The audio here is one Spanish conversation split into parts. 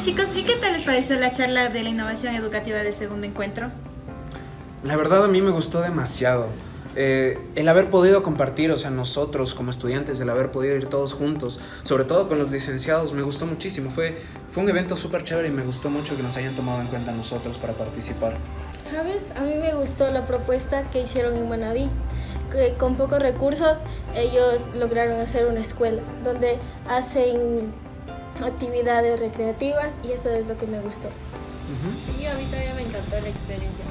chicos, ¿y qué tal les pareció la charla de la innovación educativa del segundo encuentro? La verdad a mí me gustó demasiado. Eh, el haber podido compartir, o sea, nosotros como estudiantes, el haber podido ir todos juntos, sobre todo con los licenciados, me gustó muchísimo. Fue, fue un evento súper chévere y me gustó mucho que nos hayan tomado en cuenta nosotros para participar. ¿Sabes? A mí me gustó la propuesta que hicieron en Manaví. Que con pocos recursos ellos lograron hacer una escuela donde hacen actividades recreativas y eso es lo que me gustó. Sí, a mí también me encantó la experiencia.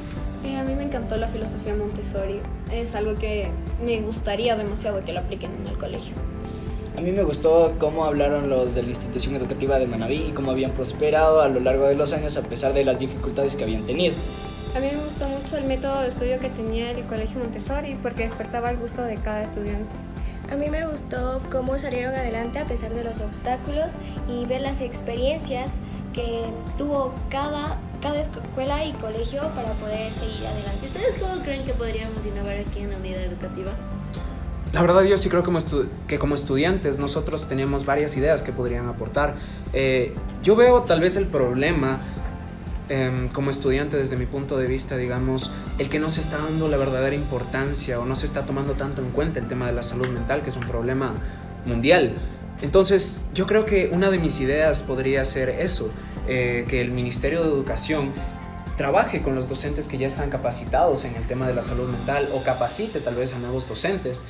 Eh, a mí me encantó la filosofía Montessori. Es algo que me gustaría demasiado que lo apliquen en el colegio. A mí me gustó cómo hablaron los de la institución educativa de Manaví y cómo habían prosperado a lo largo de los años a pesar de las dificultades que habían tenido. A mí me gustó mucho el método de estudio que tenía el Colegio Montessori porque despertaba el gusto de cada estudiante. A mí me gustó cómo salieron adelante a pesar de los obstáculos y ver las experiencias que tuvo cada, cada escuela y colegio para poder seguir adelante. ¿Y ustedes cómo creen que podríamos innovar aquí en la unidad educativa? La verdad yo sí creo que como estudiantes nosotros tenemos varias ideas que podrían aportar. Eh, yo veo tal vez el problema Em, como estudiante desde mi punto de vista, digamos, el que no se está dando la verdadera importancia o no se está tomando tanto en cuenta el tema de la salud mental, que es un problema mundial. Entonces, yo creo que una de mis ideas podría ser eso, eh, que el Ministerio de Educación trabaje con los docentes que ya están capacitados en el tema de la salud mental o capacite tal vez a nuevos docentes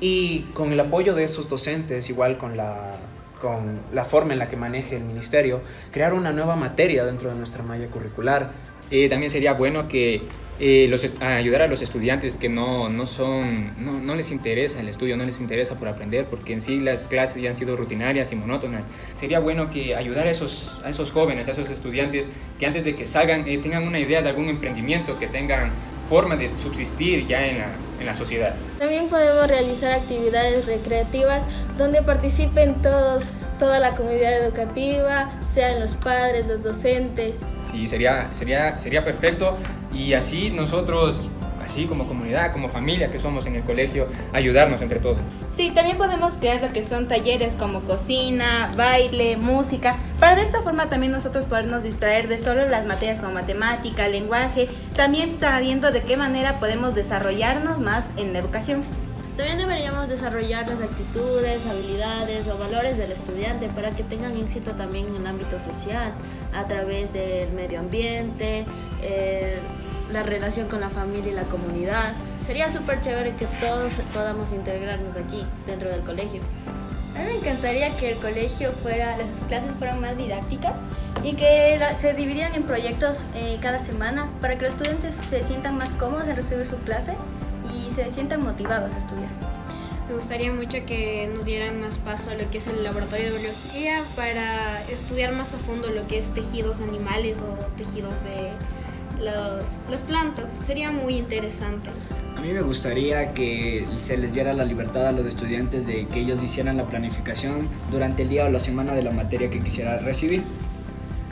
y con el apoyo de esos docentes, igual con la con la forma en la que maneje el ministerio, crear una nueva materia dentro de nuestra malla curricular. Eh, también sería bueno que eh, ayudar a los estudiantes que no, no son, no, no, les interesa el estudio, no les interesa por aprender, porque en sí las clases ya han sido rutinarias y monótonas. Sería bueno que ayudar a esos, a esos jóvenes, a esos estudiantes, que antes de que salgan eh, tengan una idea de algún emprendimiento, que tengan forma de subsistir ya en la, en la sociedad. También podemos realizar actividades recreativas donde participen todos, toda la comunidad educativa, sean los padres, los docentes. Sí, sería, sería, sería perfecto y así nosotros así como comunidad, como familia que somos en el colegio, ayudarnos entre todos. Sí, también podemos crear lo que son talleres como cocina, baile, música, para de esta forma también nosotros podernos distraer de solo las materias como matemática, lenguaje, también sabiendo de qué manera podemos desarrollarnos más en la educación. También deberíamos desarrollar las actitudes, habilidades o valores del estudiante para que tengan éxito también en el ámbito social, a través del medio ambiente, eh, la relación con la familia y la comunidad. Sería súper chévere que todos podamos integrarnos aquí, dentro del colegio. A mí me encantaría que el colegio fuera, las clases fueran más didácticas y que se dividieran en proyectos eh, cada semana para que los estudiantes se sientan más cómodos en recibir su clase y se sientan motivados a estudiar. Me gustaría mucho que nos dieran más paso a lo que es el laboratorio de biología para estudiar más a fondo lo que es tejidos animales o tejidos de las plantas. Sería muy interesante. A mí me gustaría que se les diera la libertad a los estudiantes de que ellos hicieran la planificación durante el día o la semana de la materia que quisiera recibir.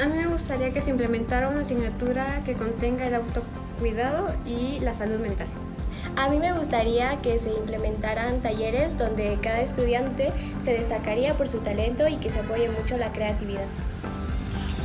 A mí me gustaría que se implementara una asignatura que contenga el autocuidado y la salud mental. A mí me gustaría que se implementaran talleres donde cada estudiante se destacaría por su talento y que se apoye mucho la creatividad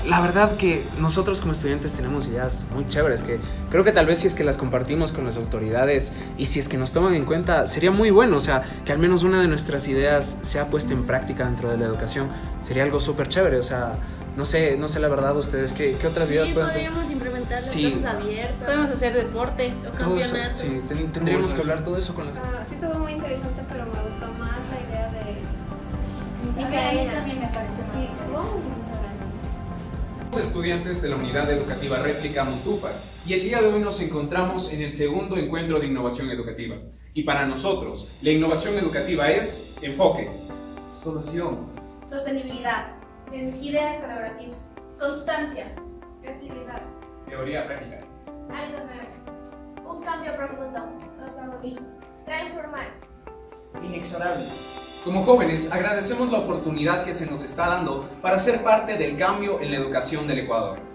la verdad que nosotros como estudiantes tenemos ideas muy chéveres que creo que tal vez si es que las compartimos con las autoridades y si es que nos toman en cuenta sería muy bueno, o sea, que al menos una de nuestras ideas sea puesta en práctica dentro de la educación, sería algo súper chévere, o sea, no sé, no sé la verdad ustedes, ¿qué, qué otras ideas pueden podríamos implementar las sí. clases abiertas. Podemos hacer deporte o campeonatos. sí, tendríamos que hablar todo eso con las... Ah, sí, estuvo muy interesante, pero me gustó más la idea de... A mí también me pareció más estudiantes de la Unidad Educativa Réplica Montúfar y el día de hoy nos encontramos en el segundo encuentro de innovación educativa. Y para nosotros, la innovación educativa es enfoque, solución, sostenibilidad, ideas colaborativas, constancia, creatividad, teoría práctica, algo nuevo, un cambio profundo, transformar, inexorable. Como jóvenes, agradecemos la oportunidad que se nos está dando para ser parte del cambio en la educación del Ecuador.